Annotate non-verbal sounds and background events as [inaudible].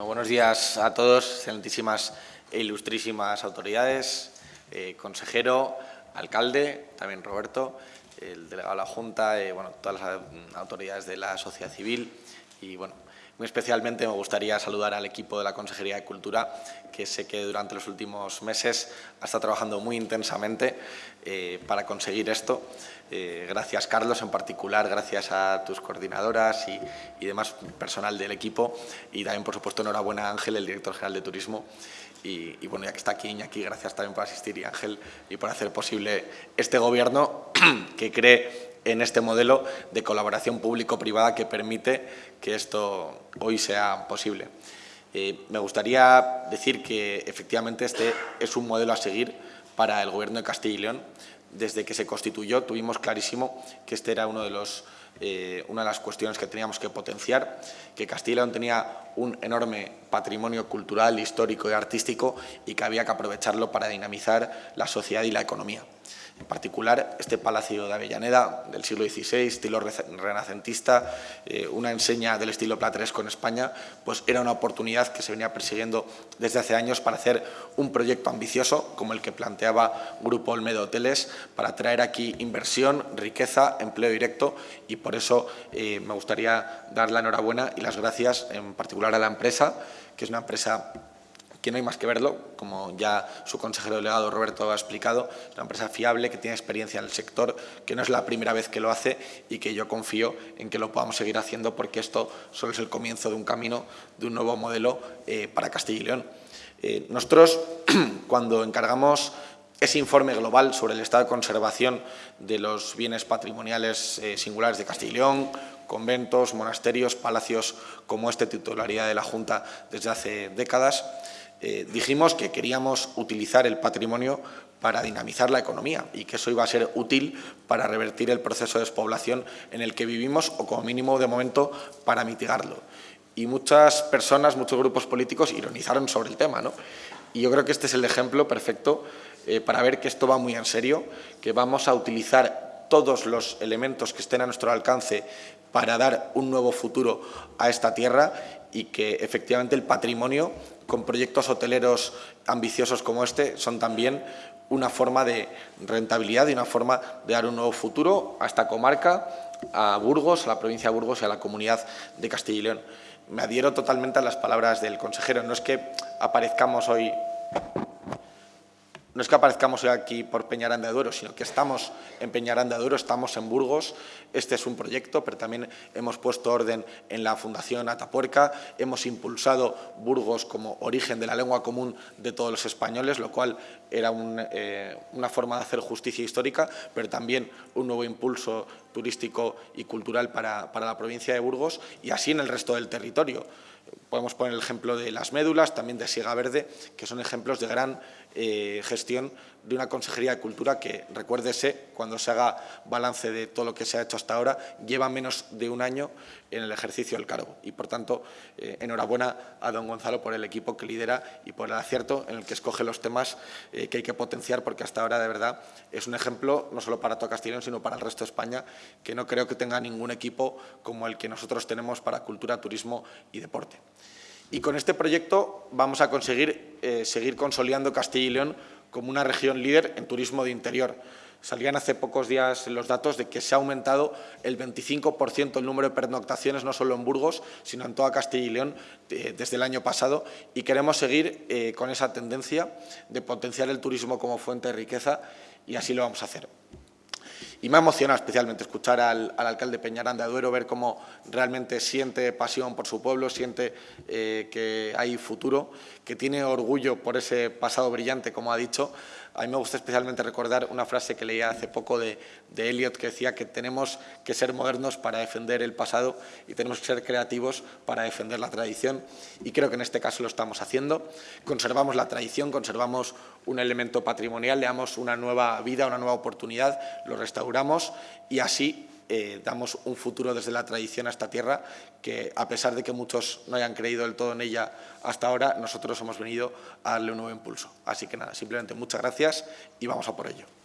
Buenos días a todos, excelentísimas e ilustrísimas autoridades, eh, consejero, alcalde, también Roberto, el delegado de la Junta, eh, bueno, todas las autoridades de la sociedad civil y, bueno, muy especialmente me gustaría saludar al equipo de la Consejería de Cultura, que sé que durante los últimos meses ha estado trabajando muy intensamente eh, para conseguir esto. Eh, gracias, Carlos, en particular, gracias a tus coordinadoras y, demás personal del equipo. Y también, por supuesto, enhorabuena a Ángel, el director general de Turismo. Y, bueno, ya que está aquí Iñaki, gracias también por asistir y Ángel y por hacer posible este gobierno [clears throat] que cree en este modelo de colaboración público-privada que permite que esto hoy sea posible. Eh, me gustaría decir que efectivamente este es un modelo a seguir para el Gobierno de Castilla y León. Desde que se constituyó tuvimos clarísimo que este era uno de los, eh, una de las cuestiones que teníamos que potenciar, que Castilla y León tenía un enorme patrimonio cultural, histórico y artístico y que había que aprovecharlo para dinamizar la sociedad y la economía. En particular, este Palacio de Avellaneda del siglo XVI, estilo renacentista, eh, una enseña del estilo plateresco en España, pues era una oportunidad que se venía persiguiendo desde hace años para hacer un proyecto ambicioso como el que planteaba Grupo Olmedo Hoteles para traer aquí inversión, riqueza, empleo directo y por eso eh, me gustaría dar la enhorabuena y las gracias en particular a la empresa, que es una empresa no hay más que verlo, como ya su consejero delegado Roberto ha explicado, es una empresa fiable que tiene experiencia en el sector, que no es la primera vez que lo hace y que yo confío en que lo podamos seguir haciendo porque esto solo es el comienzo de un camino, de un nuevo modelo eh, para Castilla y León. Eh, nosotros, [clears throat] cuando encargamos ese informe global sobre el estado de conservación de los bienes patrimoniales eh, singulares de Castilla y León, conventos, monasterios, palacios como este titularidad de la Junta desde hace décadas, eh, dijimos que queríamos utilizar el patrimonio para dinamizar la economía y que eso iba a ser útil para revertir el proceso de despoblación en el que vivimos o como mínimo de momento para mitigarlo. Y muchas personas, muchos grupos políticos ironizaron sobre el tema. ¿no? Y yo creo que este es el ejemplo perfecto eh, para ver que esto va muy en serio, que vamos a utilizar todos los elementos que estén a nuestro alcance para dar un nuevo futuro a esta tierra y que efectivamente el patrimonio con proyectos hoteleros ambiciosos como este son también una forma de rentabilidad y una forma de dar un nuevo futuro a esta comarca, a Burgos, a la provincia de Burgos y a la comunidad de Castilla y León. Me adhiero totalmente a las palabras del consejero. No es que aparezcamos hoy no es que aparezcamos aquí por Peñarán de Duero, sino que estamos en Peñarán de Duero, estamos en Burgos. Este es un proyecto, pero también hemos puesto orden en la Fundación Atapuerca, hemos impulsado Burgos como origen de la lengua común de todos los españoles, lo cual era eh, una forma de hacer justicia histórica, pero también un nuevo impulso turístico y cultural para, para la provincia de Burgos y así en el resto del territorio. Podemos poner el ejemplo de las médulas, también de Siega Verde, que son ejemplos de gran eh, gestión de una Consejería de Cultura que, recuérdese, cuando se haga balance de todo lo que se ha hecho hasta ahora, lleva menos de un año en el ejercicio del cargo. Y, por tanto, eh, enhorabuena a don Gonzalo por el equipo que lidera y por el acierto en el que escoge los temas eh, que hay que potenciar, porque hasta ahora, de verdad, es un ejemplo no solo para todo Castellón, sino para el resto de España, que no creo que tenga ningún equipo como el que nosotros tenemos para cultura, turismo y deporte. Y con este proyecto vamos a conseguir eh, seguir consolidando Castilla y León como una región líder en turismo de interior. Salían hace pocos días los datos de que se ha aumentado el 25% el número de pernoctaciones, no solo en Burgos, sino en toda Castilla y León eh, desde el año pasado y queremos seguir eh, con esa tendencia de potenciar el turismo como fuente de riqueza y así lo vamos a hacer. Y me ha emocionado especialmente escuchar al, alcalde Peñarán de Aduero, ver cómo realmente siente pasión por su pueblo, siente eh, que hay futuro, que tiene orgullo por ese pasado brillante, como ha dicho. A mí me gusta especialmente recordar una frase que leía hace poco de, de Eliot que decía que tenemos que ser modernos para defender el pasado y tenemos que ser creativos para defender la tradición y creo que en este caso lo estamos haciendo. Conservamos la tradición, conservamos un elemento patrimonial, le damos una nueva vida, una nueva oportunidad, lo restauramos y así eh, damos un futuro desde la tradición a esta tierra que, a pesar de que muchos no hayan creído del todo en ella hasta ahora, nosotros hemos venido a darle un nuevo impulso. Así que nada, simplemente muchas gracias y vamos a por ello.